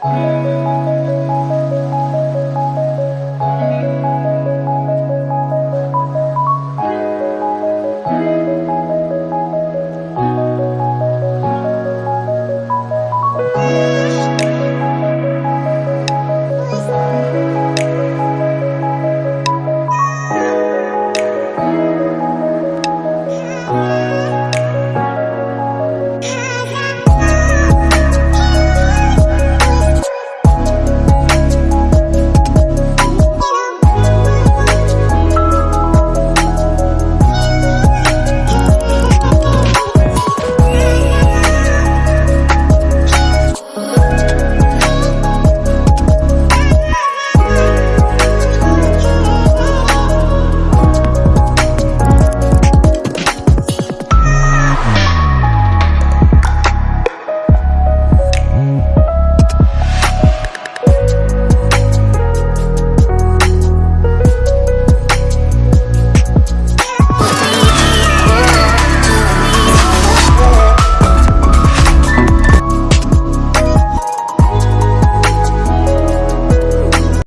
Música